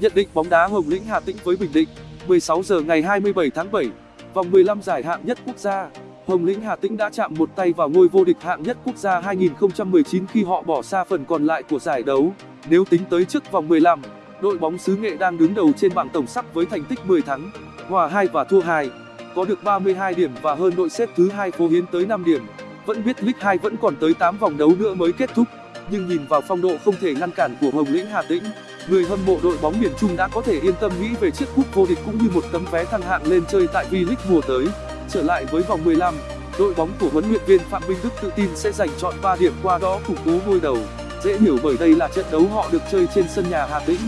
Nhận định bóng đá Hồng Lĩnh Hà Tĩnh với Bình Định 16 giờ ngày 27 tháng 7 Vòng 15 giải hạng nhất quốc gia. Hồng Lĩnh Hà Tĩnh đã chạm một tay vào ngôi vô địch hạng nhất quốc gia 2019 khi họ bỏ xa phần còn lại của giải đấu. Nếu tính tới trước vòng 15 Đội bóng xứ Nghệ đang đứng đầu trên bảng tổng sắp với thành tích 10 thắng, hòa 2 và thua 2 Có được 32 điểm và hơn đội xếp thứ hai Phố Hiến tới 5 điểm. Vẫn biết League 2 vẫn còn tới 8 vòng đấu nữa mới kết thúc. Nhưng nhìn vào phong độ không thể ngăn cản của Hồng Lĩnh Hà Tĩnh người hâm mộ đội bóng miền Trung đã có thể yên tâm nghĩ về chiếc cúp vô địch cũng như một tấm vé thăng hạng lên chơi tại V-League mùa tới. Trở lại với vòng 15, đội bóng của huấn luyện viên Phạm Minh Đức tự tin sẽ giành chọn 3 điểm qua đó củng cố ngôi đầu. Dễ hiểu bởi đây là trận đấu họ được chơi trên sân nhà Hà Tĩnh.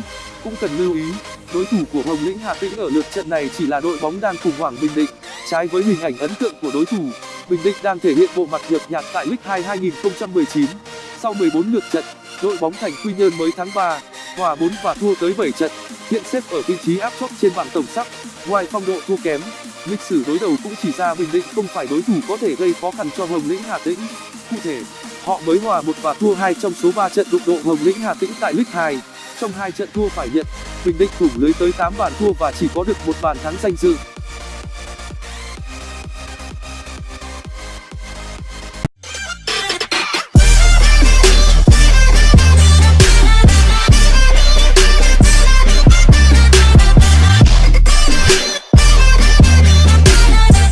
Cũng cần lưu ý, đối thủ của Hồng Lĩnh Hà Tĩnh ở lượt trận này chỉ là đội bóng đang khủng hoảng Bình Định. Trái với hình ảnh ấn tượng của đối thủ, Bình Định đang thể hiện bộ mặt nhợt nhạt tại League 2 2019. Sau 14 lượt trận, đội bóng thành Quy Nhơn mới thắng 3, hòa 4 và thua tới 7 trận, hiện xếp ở vị trí áp chót trên bảng tổng sắp. Ngoài phong độ thua kém, lịch sử đối đầu cũng chỉ ra Bình Định không phải đối thủ có thể gây khó khăn cho Hồng Lĩnh Hà Tĩnh. Cụ thể, họ mới hòa một và thua hai trong số 3 trận đụng độ Hồng Lĩnh Hà Tĩnh tại League 2. Trong hai trận thua phải nhận, Bình Định thủng lưới tới 8 bàn thua và chỉ có được một bàn thắng danh dự.